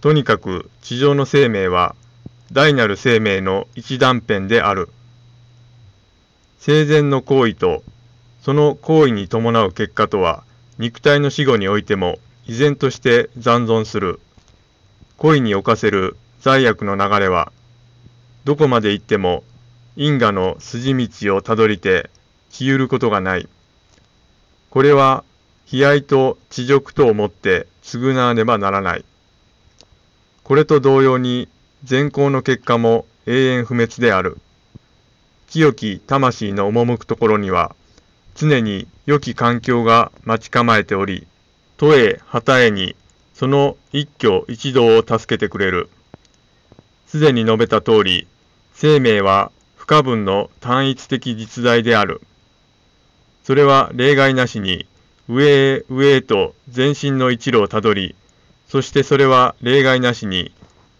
とにかく地上の生命は大なる生命の一断片である。生前の行為とその行為に伴う結果とは肉体の死後においても依然として残存する。恋に侵せる罪悪の流れはどこまで行っても因果の筋道をたどりて消ゆることがない。これは悲哀と地辱と思って償わねばならない。これと同様に善行の結果も永遠不滅である。清き魂の赴くところには常に良き環境が待ち構えており、都へ旗へにその一挙一動を助けてくれる。すでに述べた通り、生命は不可分の単一的実在である。それは例外なしに上へ上へと全身の一路をたどり、そしてそれは例外なしに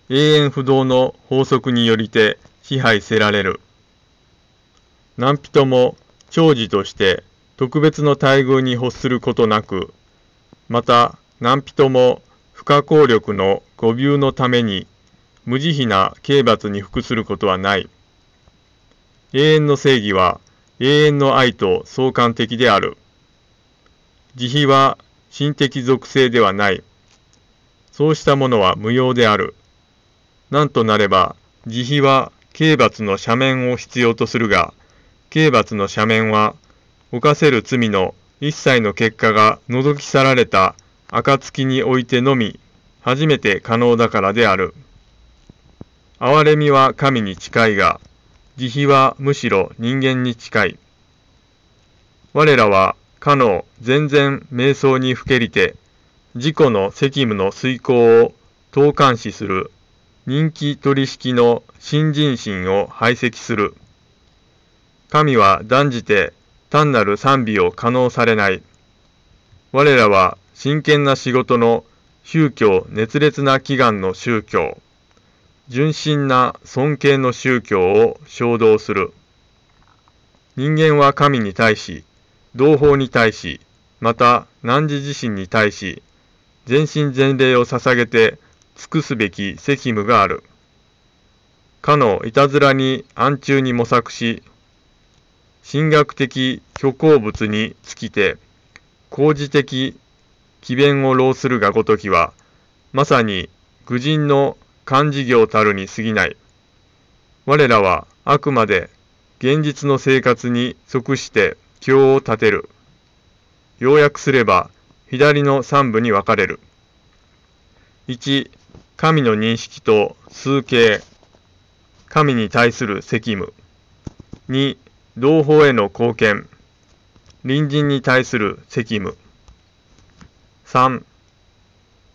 永遠不動の法則によりて支配せられる。何人も長寿として特別の待遇に欲することなく、また何人も不可抗力の誤謬のために無慈悲な刑罰に服することはない。永遠の正義は永遠の愛と相関的である。慈悲は心的属性ではない。そうしたものは無用である。なんとなれば、慈悲は刑罰の斜面を必要とするが、刑罰の斜面は、犯せる罪の一切の結果が除き去られた暁においてのみ、初めて可能だからである。憐れみは神に近いが、慈悲はむしろ人間に近い。我らは、かの全然瞑想にふけりて、自己の責務の遂行を投監視する人気取引の新人心を排斥する。神は断じて単なる賛美を可能されない。我らは真剣な仕事の宗教熱烈な祈願の宗教、純真な尊敬の宗教を衝動する。人間は神に対し、同胞に対し、また汝自身に対し、全身全霊を捧げて尽くすべき責務がある。かのいたずらに暗中に模索し、神学的虚構物に尽きて、工事的奇弁を浪するがごときは、まさに愚人の漢事業たるに過ぎない。我らはあくまで現実の生活に即して経を立てる。要約すれば、左の3部に分かれる。1、神の認識と数形。神に対する責務。2、同胞への貢献。隣人に対する責務。3、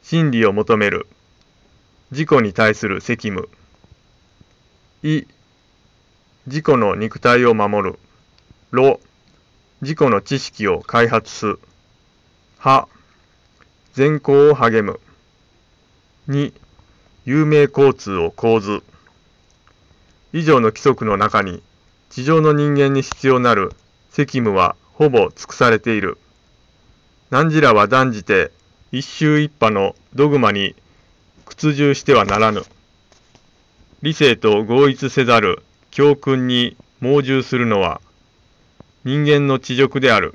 真理を求める。自己に対する責務。い、自己の肉体を守る。ろ、自己の知識を開発す。は、善行を励む。2、有名交通を構図。以上の規則の中に、地上の人間に必要なる責務はほぼ尽くされている。汝らは断じて一宗一派のドグマに屈従してはならぬ。理性と合一せざる教訓に盲従するのは人間の地辱である。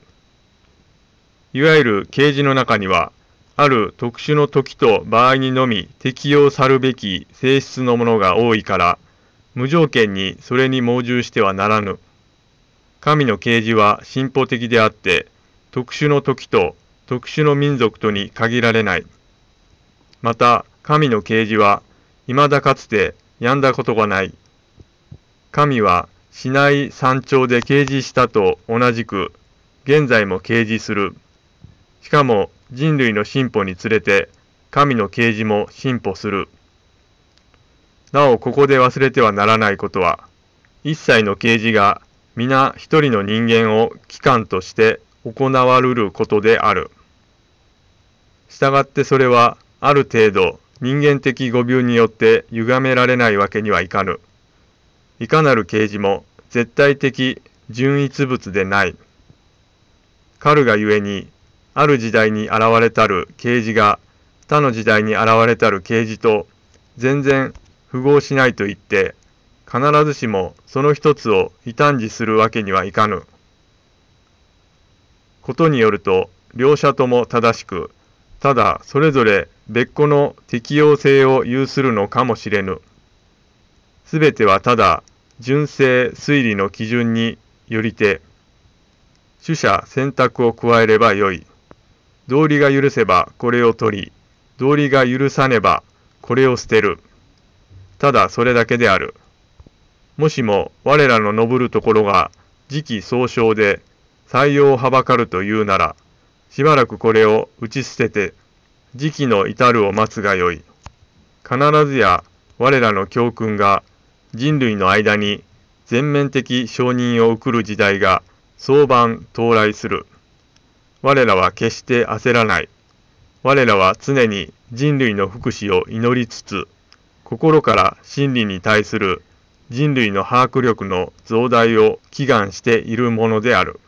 いわゆる啓示の中には、ある特殊の時と場合にのみ適用さるべき性質のものが多いから、無条件にそれに盲従してはならぬ。神の啓示は進歩的であって、特殊の時と特殊の民族とに限られない。また、神の啓示は、未だかつて病んだことがない。神は市内山頂で掲示したと同じく、現在も掲示する。しかも人類の進歩につれて、神の啓示も進歩する。なおここで忘れてはならないことは、一切の啓示が皆一人の人間を機関として行わるることである。したがってそれはある程度人間的語病によって歪められないわけにはいかぬ。いかなる啓示も絶対的純一物でない。かるがゆえに、ある時代に現れたる啓示が他の時代に現れたる啓示と全然符合しないと言って必ずしもその一つを異端児するわけにはいかぬ。ことによると両者とも正しくただそれぞれ別個の適用性を有するのかもしれぬ。すべてはただ純正推理の基準によりて取捨選択を加えればよい。道理が許せばこれを取り、道理が許さねばこれを捨てる。ただそれだけである。もしも我らの登るところが時期総称で採用をはばかるというなら、しばらくこれを打ち捨てて、時期の至るを待つがよい。必ずや我らの教訓が人類の間に全面的承認を送る時代が早晩到来する。我らは決して焦らない。我らは常に人類の福祉を祈りつつ、心から真理に対する人類の把握力の増大を祈願しているものである。